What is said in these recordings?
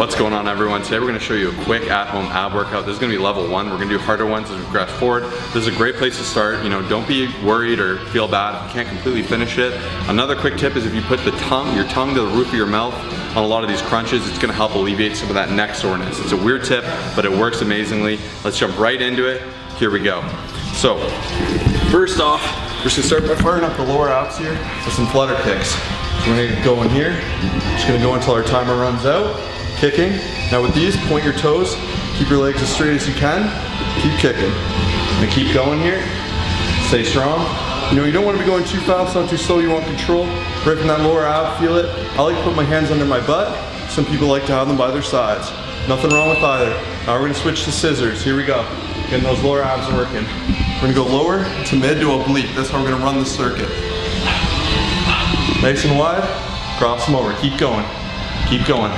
What's going on everyone? Today we're gonna show you a quick at-home ab workout. This is gonna be level one. We're gonna do harder ones as we progress forward. This is a great place to start. You know, don't be worried or feel bad if you can't completely finish it. Another quick tip is if you put the tongue, your tongue to the roof of your mouth on a lot of these crunches, it's gonna help alleviate some of that neck soreness. It's a weird tip, but it works amazingly. Let's jump right into it. Here we go. So, first off, we're just gonna start by firing up the lower abs here with some flutter kicks. So we're gonna go in here, just gonna go until our timer runs out, kicking. Now with these, point your toes, keep your legs as straight as you can, keep kicking. And keep going here, stay strong. You know, you don't wanna be going too fast, not too slow, you want control. Right from that lower ab, feel it. I like to put my hands under my butt. Some people like to have them by their sides. Nothing wrong with either. Now we're gonna switch to scissors, here we go. Getting those lower abs working. We're gonna go lower to mid to oblique. That's how we're gonna run the circuit. Nice and wide, cross them over. Keep going, keep going.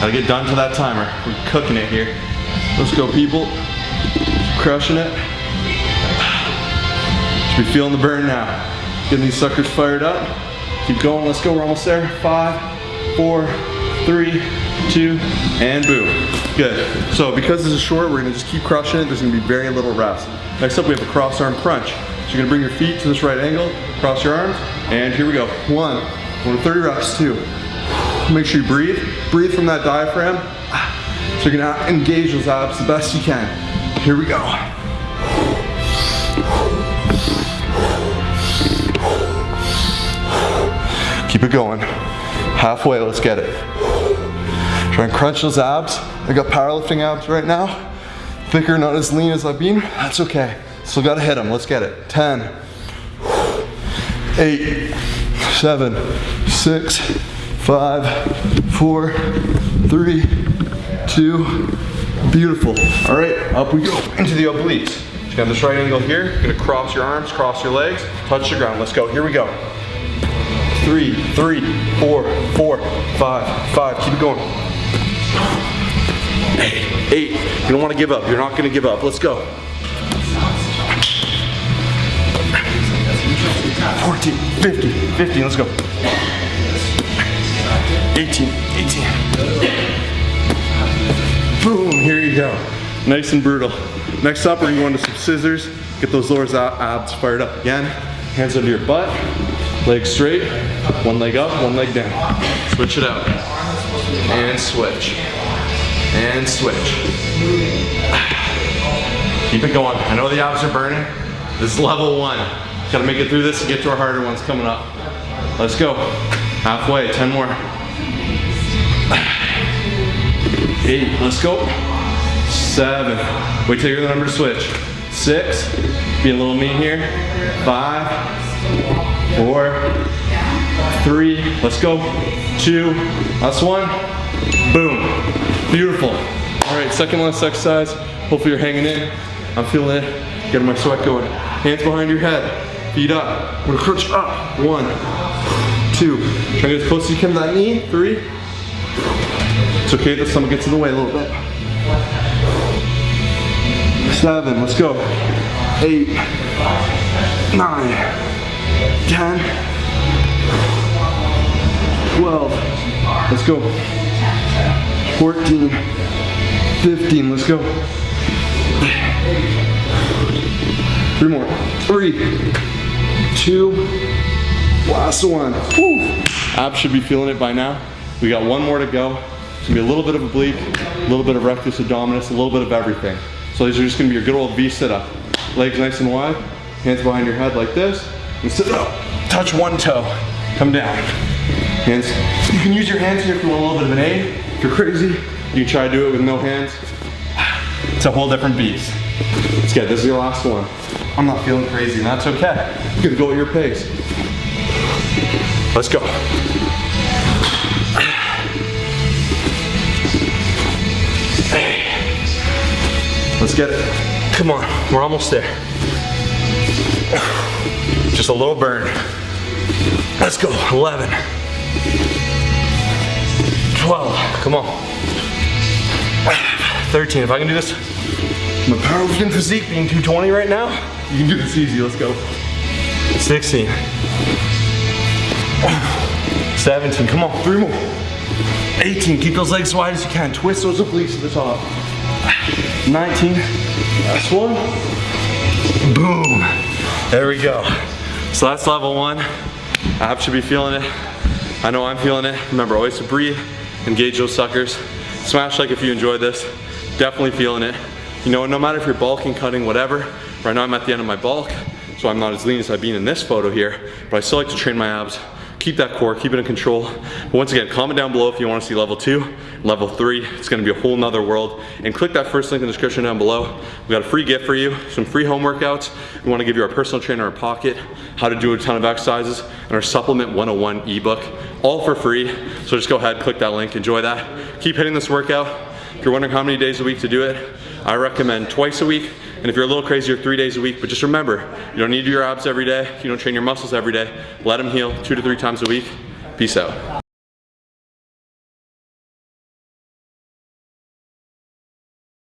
Gotta get done to that timer. We're cooking it here. Let's go people. Crushing it. Should be feeling the burn now. Getting these suckers fired up. Keep going, let's go, we're almost there. Five, four, three, two, and boom. Good. So because this is short, we're gonna just keep crushing it. There's gonna be very little rest. Next up, we have a cross arm crunch. So you're gonna bring your feet to this right angle, cross your arms, and here we go. One, one 30 reps, two. Make sure you breathe. Breathe from that diaphragm. So you're gonna engage those abs the best you can. Here we go. Keep it going. Halfway, let's get it. Try and crunch those abs. I got powerlifting abs right now. Thicker, not as lean as I've been. That's okay. Still gotta hit them. Let's get it. 10, 8, 7, 6, 5, 4, 3, 2. Beautiful. All right, up we go into the obliques. You got this right angle here. You're gonna cross your arms, cross your legs, touch the ground. Let's go. Here we go three, three, four, four, five, five. Keep it going. Eight, eight. You don't want to give up. You're not to give up. Let's go. 14, 15, 15. Let's go. 18, 18. Boom, here you go. Nice and brutal. Next up, we're going to go into some scissors. Get those lower abs fired up again. Hands under your butt. Legs straight, one leg up, one leg down. Switch it out. And switch. And switch. Keep it going. I know the abs are burning. This is level one. Gotta make it through this and get to our harder ones coming up. Let's go. Halfway, 10 more. Eight, let's go. Seven. Wait till you hear the number to switch. Six, be a little mean here. Five, four, three, let's go, two, last one, boom, beautiful. All right, second last exercise, hopefully you're hanging in, I'm feeling it, getting my sweat going. Hands behind your head, feet up, we're gonna crunch up, one, two, try to get as close as you can to that knee, three, it's okay the stomach gets in the way a little bit. Seven, let's go, eight, nine, 10, 12, let's go, 14, 15, let's go, three more, three, two, last one, Whew. abs should be feeling it by now, we got one more to go, it's gonna be a little bit of oblique, a little bit of rectus abdominis, a little bit of everything. So these are just gonna be your good old V sit-up. Legs nice and wide, hands behind your head like this, and sit up. Touch one toe, come down. Hands. You can use your hands here if you want a little bit of an aid. If you're crazy, you can try to do it with no hands. It's a whole different beast. Let's get this is your last one. I'm not feeling crazy, and that's okay. You can go at your pace. Let's go. Let's get it. Come on, we're almost there. Just a little burn. Let's go, 11. 12, come on. 13, if I can do this, my powerlifting physique being 220 right now, you can do this easy, let's go. 16. 17, come on, three more. 18, keep those legs wide as you can. Twist those obliques to the top. 19, last one. Boom. There we go. So that's level one. Abs should be feeling it. I know I'm feeling it. Remember, always to breathe, engage those suckers. Smash like if you enjoyed this. Definitely feeling it. You know, no matter if you're bulking, cutting, whatever, right now I'm at the end of my bulk, so I'm not as lean as I've been in this photo here, but I still like to train my abs keep that core, keep it in control. But once again, comment down below if you wanna see level two, level three. It's gonna be a whole nother world. And click that first link in the description down below. We got a free gift for you, some free home workouts. We wanna give you our personal trainer in pocket, how to do a ton of exercises, and our supplement 101 ebook, all for free. So just go ahead, click that link, enjoy that. Keep hitting this workout. If you're wondering how many days a week to do it, I recommend twice a week and if you're a little crazier, three days a week. But just remember, you don't need to do your abs every day. You don't train your muscles every day. Let them heal two to three times a week. Peace out.